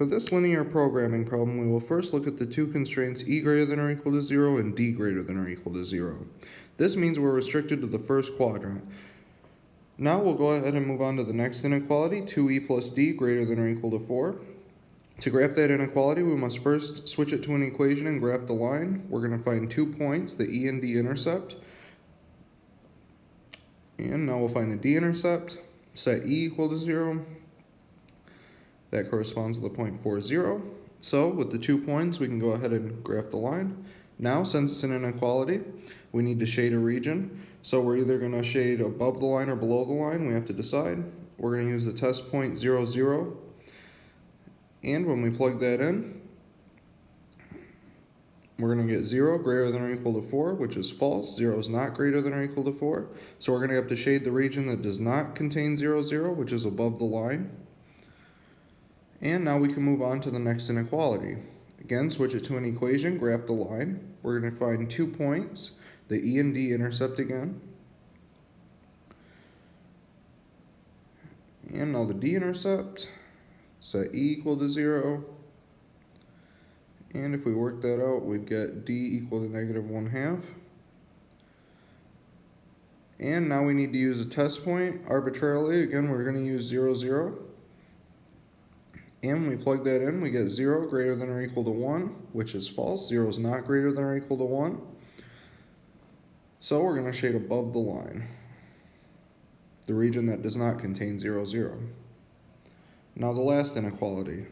For this linear programming problem, we will first look at the two constraints e greater than or equal to 0 and d greater than or equal to 0. This means we're restricted to the first quadrant. Now we'll go ahead and move on to the next inequality, 2e plus d greater than or equal to 4. To graph that inequality, we must first switch it to an equation and graph the line. We're going to find two points, the e and d intercept. And now we'll find the d-intercept, set e equal to 0, that corresponds to the point 4, 0. So with the two points, we can go ahead and graph the line. Now, since it's an inequality, we need to shade a region. So we're either going to shade above the line or below the line. We have to decide. We're going to use the test point 0, 0. And when we plug that in, we're going to get 0 greater than or equal to 4, which is false. 0 is not greater than or equal to 4. So we're going to have to shade the region that does not contain 0, 0, which is above the line. And now we can move on to the next inequality. Again, switch it to an equation, graph the line. We're going to find two points, the E and D intercept again. And now the D intercept, set E equal to 0. And if we work that out, we'd get D equal to negative 1 half. And now we need to use a test point arbitrarily. Again, we're going to use 0, 0. And we plug that in, we get 0 greater than or equal to 1, which is false. 0 is not greater than or equal to 1. So we're going to shade above the line, the region that does not contain 0, 0. Now the last inequality.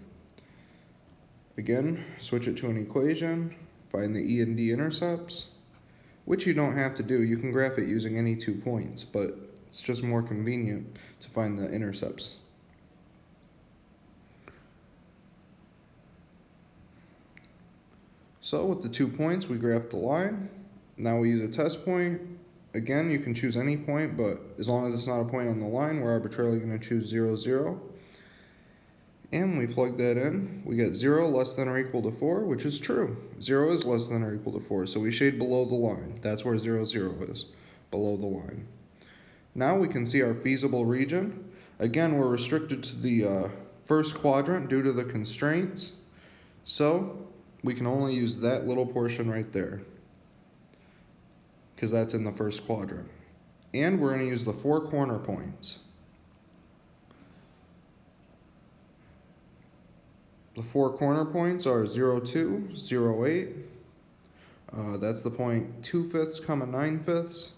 Again, switch it to an equation, find the E and D intercepts, which you don't have to do. You can graph it using any two points, but it's just more convenient to find the intercepts. So with the two points, we graph the line. Now we use a test point. Again, you can choose any point, but as long as it's not a point on the line, we're arbitrarily going to choose 0, 0. And we plug that in. We get 0 less than or equal to 4, which is true. 0 is less than or equal to 4, so we shade below the line. That's where 0, 0 is, below the line. Now we can see our feasible region. Again, we're restricted to the uh, first quadrant due to the constraints. So we can only use that little portion right there because that's in the first quadrant. And we're going to use the four corner points. The four corner points are 0, 2, 0, 8. Uh, that's the point 2 fifths, comma 9 fifths.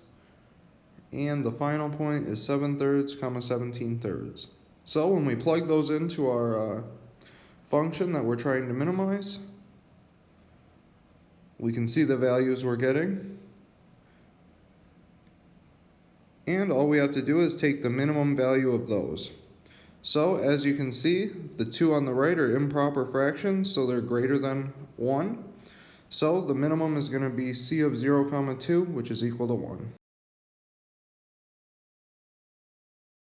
And the final point is 7 thirds, comma 17 thirds. So when we plug those into our uh, function that we're trying to minimize, we can see the values we're getting. And all we have to do is take the minimum value of those. So as you can see, the two on the right are improper fractions, so they're greater than 1. So the minimum is going to be c of 0 comma 2, which is equal to 1.